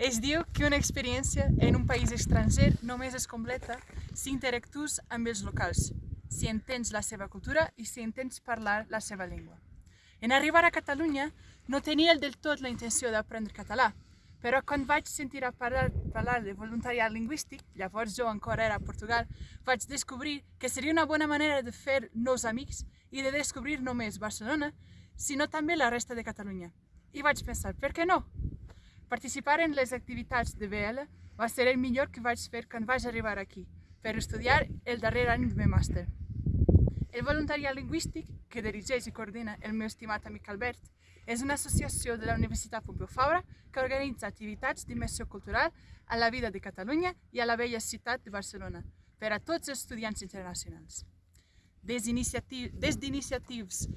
Es diu que una experiència en un país estranger només es completa si interactues amb els locals, si entens la seva cultura i si entens parlar la seva llengua. En arribar a Catalunya no tenia del tot la intenció d'aprendre català, però quan vaig sentir a parlar, parlar de voluntariat lingüístic, llavors jo encara era a Portugal, vaig descobrir que seria una bona manera de fer nous amics i de descobrir només Barcelona, sinó també la resta de Catalunya. I vaig pensar, per què no? Participar en les activitats de BL va ser el millor que vaig fer quan vaig arribar aquí, per estudiar el darrer any de meu màster. El voluntariat lingüístic, que dirigeix i coordina el meu estimat amic Albert, és una associació de la Universitat Pompeu Fabra que organitza activitats d'immersió cultural a la vida de Catalunya i a la vella ciutat de Barcelona per a tots els estudiants internacionals. Des d'iniciatius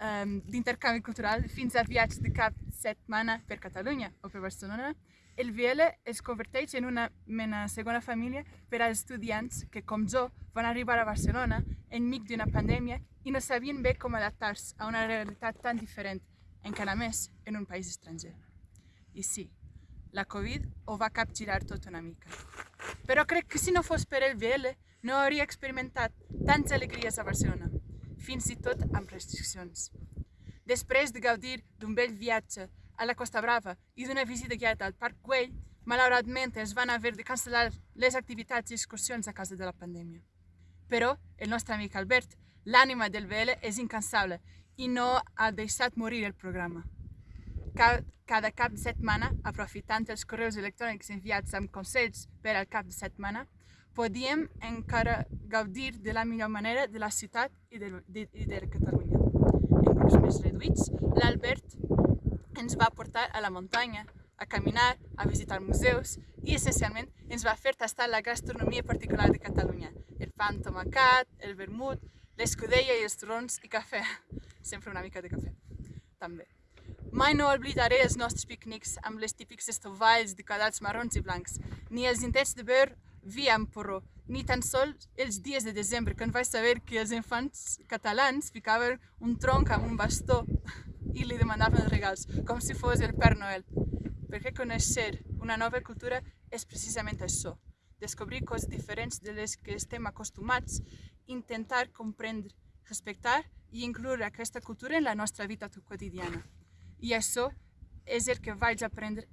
um, d'intercanvi cultural fins a viatges de cap setmana per Catalunya o per Barcelona, el VL es converteix en una mena segona família per als estudiants que, com jo, van arribar a Barcelona enmig d'una pandèmia i no sabien bé com adaptar-se a una realitat tan diferent, encara més en un país estranger. I sí, la Covid ho va capgirar tot una mica. Però crec que si no fos per el VL no hauria experimentat tantes alegries a Barcelona fins i tot amb restriccions. Després de gaudir d'un bell viatge a la Costa Brava i d'una visita guiada al Parc Güell, malauradament es van haver de cancel·lar les activitats i excursions a causa de la pandèmia. Però el nostre amic Albert, l'ànima del VL, és incansable i no ha deixat morir el programa. Cada cap de setmana, aprofitant els correus electrònics enviats amb consells per al cap de setmana, podíem encara gaudir de la millor manera de la ciutat i de, de, i de Catalunya. En grups més reduïts, l'Albert ens va portar a la muntanya, a caminar, a visitar museus i, essencialment, ens va fer tastar la gastronomia particular de Catalunya. El pa amb tomacat, el vermut, l'escudella i els turons i cafè. Sempre una mica de cafè, també. Mai no oblidaré els nostres pícnics amb les típics estovalls decorats marrons i blancs, ni els intents de beure vi amb porró, ni tan sols els dies de desembre, quan vaig saber que els infants catalans ficaven un tronc amb un bastó i li demanaven regals, com si fos el Père Noel. Perquè conèixer una nova cultura és precisament això, descobrir coses diferents de les que estem acostumats, intentar comprendre, respectar i incloure aquesta cultura en la nostra vida quotidiana. I això és el que vaig aprendre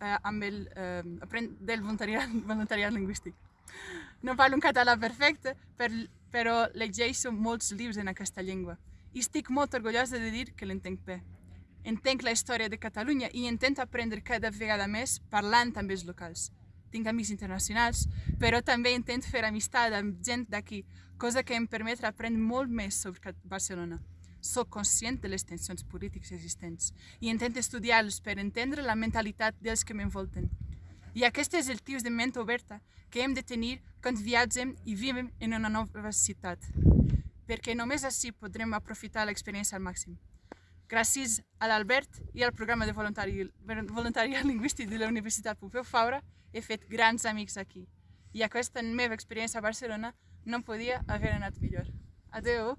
eh, amb el, eh, del voluntariat, voluntariat lingüístic. No parlo un català perfecte, per, però llegeixo molts llibres en aquesta llengua. I estic molt orgullosa de dir que l'entenc bé. Entenc la història de Catalunya i intento aprendre cada vegada més parlant amb els locals. Tinc amics internacionals, però també intento fer amistat amb gent d'aquí, cosa que em permet aprendre molt més sobre Barcelona sóc conscient de les tensions polítiques existents i intento estudiar-los per entendre la mentalitat dels que m'envolten. I aquest és el tipus de ment oberta que hem de tenir quan viatgem i vivim en una nova ciutat, perquè només així podrem aprofitar l'experiència al màxim. Gràcies a l'Albert i al programa de voluntari, voluntariat lingüístic de la Universitat Pompeu Fabra he fet grans amics aquí. I aquesta meva experiència a Barcelona no podia haver anat millor. Adeu!